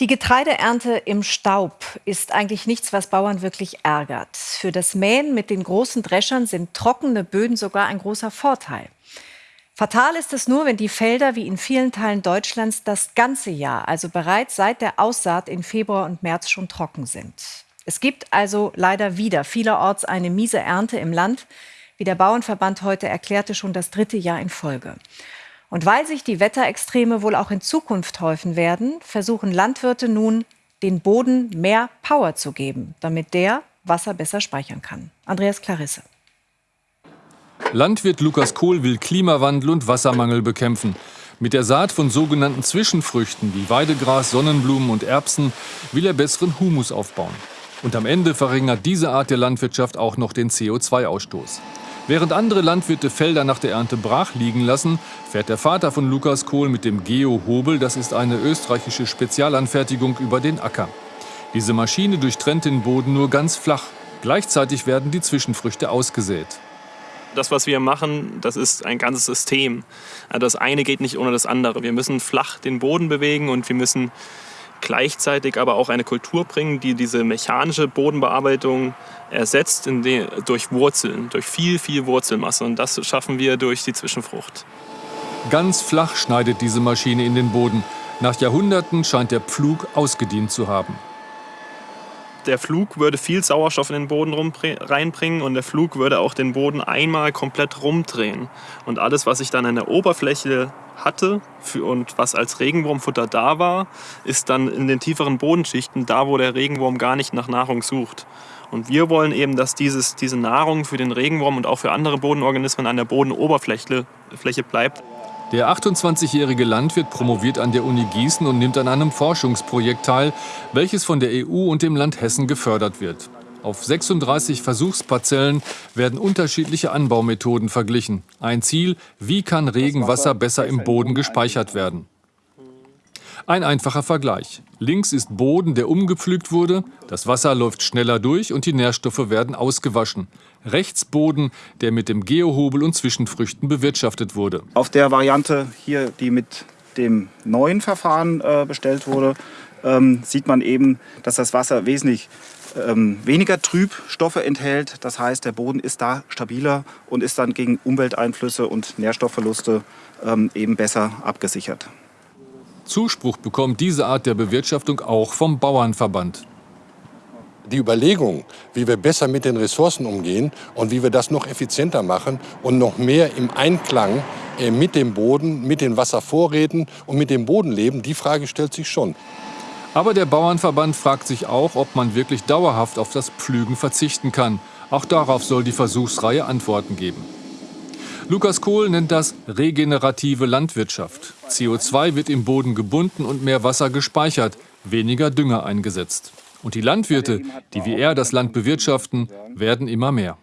Die Getreideernte im Staub ist eigentlich nichts, was Bauern wirklich ärgert. Für das Mähen mit den großen Dreschern sind trockene Böden sogar ein großer Vorteil. Fatal ist es nur, wenn die Felder wie in vielen Teilen Deutschlands das ganze Jahr, also bereits seit der Aussaat in Februar und März schon trocken sind. Es gibt also leider wieder vielerorts eine miese Ernte im Land, wie der Bauernverband heute erklärte, schon das dritte Jahr in Folge. Und weil sich die Wetterextreme wohl auch in Zukunft häufen werden, versuchen Landwirte nun, den Boden mehr Power zu geben, damit der Wasser besser speichern kann. Andreas Clarisse. Landwirt Lukas Kohl will Klimawandel und Wassermangel bekämpfen. Mit der Saat von sogenannten Zwischenfrüchten wie Weidegras, Sonnenblumen und Erbsen will er besseren Humus aufbauen. Und am Ende verringert diese Art der Landwirtschaft auch noch den CO2-Ausstoß. Während andere Landwirte Felder nach der Ernte brach liegen lassen, fährt der Vater von Lukas Kohl mit dem Geo-Hobel, das ist eine österreichische Spezialanfertigung, über den Acker. Diese Maschine durchtrennt den Boden nur ganz flach. Gleichzeitig werden die Zwischenfrüchte ausgesät. Das, was wir machen, das ist ein ganzes System. Das eine geht nicht ohne das andere. Wir müssen flach den Boden bewegen und wir müssen gleichzeitig aber auch eine Kultur bringen, die diese mechanische Bodenbearbeitung ersetzt die, durch Wurzeln, durch viel, viel Wurzelmasse. Und das schaffen wir durch die Zwischenfrucht. Ganz flach schneidet diese Maschine in den Boden. Nach Jahrhunderten scheint der Pflug ausgedient zu haben. Der Flug würde viel Sauerstoff in den Boden reinbringen und der Flug würde auch den Boden einmal komplett rumdrehen. Und alles, was ich dann an der Oberfläche hatte und was als Regenwurmfutter da war, ist dann in den tieferen Bodenschichten da, wo der Regenwurm gar nicht nach Nahrung sucht. Und wir wollen eben, dass dieses, diese Nahrung für den Regenwurm und auch für andere Bodenorganismen an der Bodenoberfläche Fläche bleibt. Der 28-jährige Landwirt promoviert an der Uni Gießen und nimmt an einem Forschungsprojekt teil, welches von der EU und dem Land Hessen gefördert wird. Auf 36 Versuchsparzellen werden unterschiedliche Anbaumethoden verglichen. Ein Ziel, wie kann Regenwasser besser im Boden gespeichert werden. Ein einfacher Vergleich. Links ist Boden, der umgepflügt wurde, das Wasser läuft schneller durch und die Nährstoffe werden ausgewaschen. Rechts Boden, der mit dem Geohobel und Zwischenfrüchten bewirtschaftet wurde. Auf der Variante hier, die mit dem neuen Verfahren äh, bestellt wurde, ähm, sieht man eben, dass das Wasser wesentlich ähm, weniger Trübstoffe enthält. Das heißt, der Boden ist da stabiler und ist dann gegen Umwelteinflüsse und Nährstoffverluste ähm, eben besser abgesichert. Zuspruch bekommt diese Art der Bewirtschaftung auch vom Bauernverband. Die Überlegung, wie wir besser mit den Ressourcen umgehen und wie wir das noch effizienter machen und noch mehr im Einklang äh, mit dem Boden, mit den Wasservorräten und mit dem Boden leben, die Frage stellt sich schon. Aber der Bauernverband fragt sich auch, ob man wirklich dauerhaft auf das Pflügen verzichten kann. Auch darauf soll die Versuchsreihe Antworten geben. Lukas Kohl nennt das regenerative Landwirtschaft. CO2 wird im Boden gebunden und mehr Wasser gespeichert, weniger Dünger eingesetzt. Und die Landwirte, die wie er das Land bewirtschaften, werden immer mehr.